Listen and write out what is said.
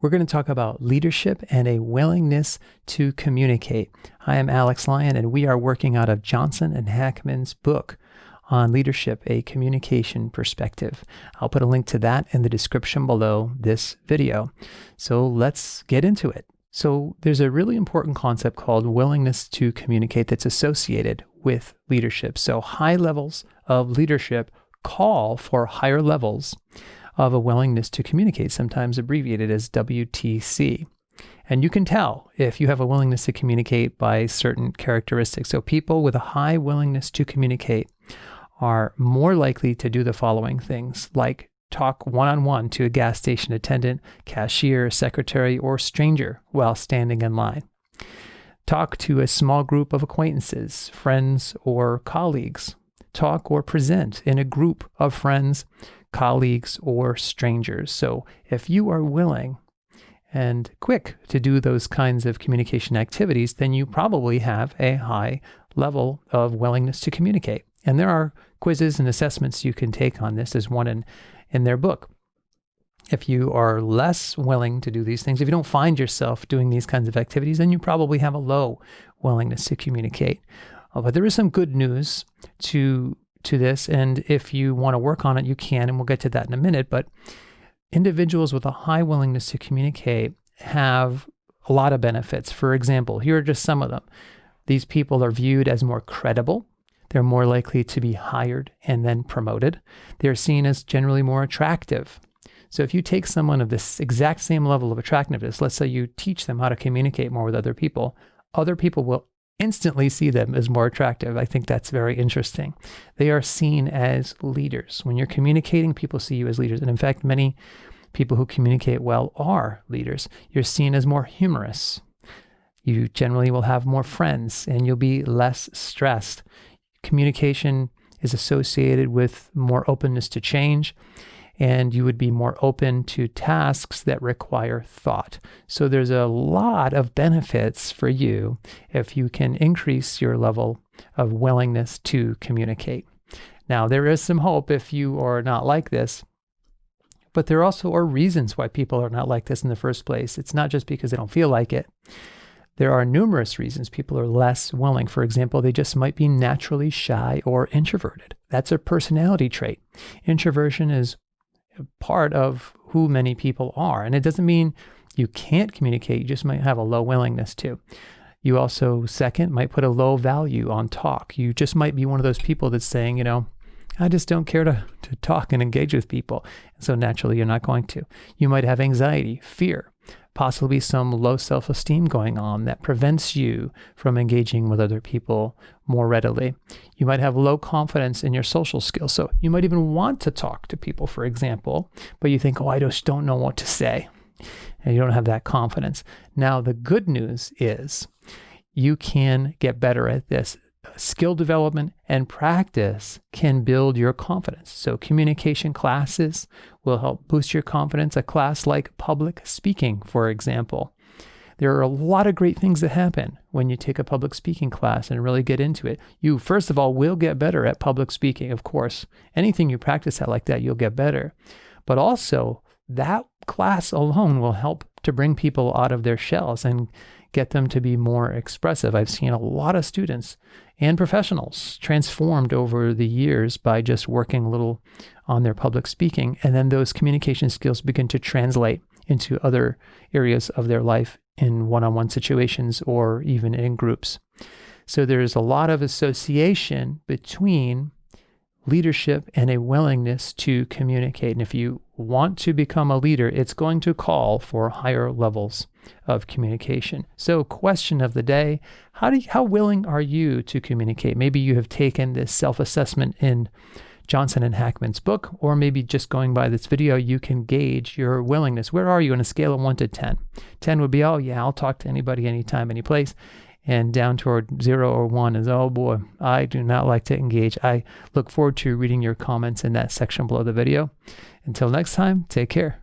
we're going to talk about leadership and a willingness to communicate. I am Alex Lyon, and we are working out of Johnson and Hackman's book on leadership, a communication perspective. I'll put a link to that in the description below this video. So let's get into it. So there's a really important concept called willingness to communicate that's associated with leadership. So high levels of leadership call for higher levels of a willingness to communicate, sometimes abbreviated as WTC. And you can tell if you have a willingness to communicate by certain characteristics. So people with a high willingness to communicate are more likely to do the following things, like talk one-on-one to a gas station attendant, cashier, secretary, or stranger while standing in line. Talk to a small group of acquaintances, friends, or colleagues. Talk or present in a group of friends, colleagues, or strangers. So if you are willing and quick to do those kinds of communication activities, then you probably have a high level of willingness to communicate. And there are quizzes and assessments you can take on this. There's one in, in their book. If you are less willing to do these things, if you don't find yourself doing these kinds of activities, then you probably have a low willingness to communicate. Uh, but there is some good news to to this. And if you want to work on it, you can, and we'll get to that in a minute. But individuals with a high willingness to communicate have a lot of benefits. For example, here are just some of them. These people are viewed as more credible. They're more likely to be hired and then promoted. They're seen as generally more attractive. So if you take someone of this exact same level of attractiveness, let's say you teach them how to communicate more with other people, other people will instantly see them as more attractive. I think that's very interesting. They are seen as leaders. When you're communicating, people see you as leaders. And in fact, many people who communicate well are leaders. You're seen as more humorous. You generally will have more friends and you'll be less stressed. Communication is associated with more openness to change and you would be more open to tasks that require thought. So there's a lot of benefits for you if you can increase your level of willingness to communicate. Now, there is some hope if you are not like this, but there also are reasons why people are not like this in the first place. It's not just because they don't feel like it. There are numerous reasons people are less willing. For example, they just might be naturally shy or introverted. That's a personality trait. Introversion is part of who many people are. And it doesn't mean you can't communicate, you just might have a low willingness to. You also, second, might put a low value on talk. You just might be one of those people that's saying, you know, I just don't care to, to talk and engage with people. And so naturally, you're not going to. You might have anxiety, fear, possibly some low self esteem going on that prevents you from engaging with other people more readily. You might have low confidence in your social skills. So you might even want to talk to people, for example, but you think, oh, I just don't know what to say. And you don't have that confidence. Now, the good news is you can get better at this skill development and practice can build your confidence. So communication classes will help boost your confidence. A class like public speaking, for example. There are a lot of great things that happen when you take a public speaking class and really get into it. You, first of all, will get better at public speaking, of course. Anything you practice at like that, you'll get better. But also, that class alone will help to bring people out of their shells and get them to be more expressive. I've seen a lot of students and professionals transformed over the years by just working a little on their public speaking. And then those communication skills begin to translate into other areas of their life in one on one situations or even in groups. So there's a lot of association between leadership and a willingness to communicate. And if you want to become a leader, it's going to call for higher levels of communication. So, question of the day how, do you, how willing are you to communicate? Maybe you have taken this self assessment in Johnson and Hackman's book, or maybe just going by this video, you can gauge your willingness. Where are you on a scale of 1 to 10? 10 would be, oh, yeah, I'll talk to anybody, anytime, any place and down toward zero or one is, oh boy, I do not like to engage. I look forward to reading your comments in that section below the video. Until next time, take care.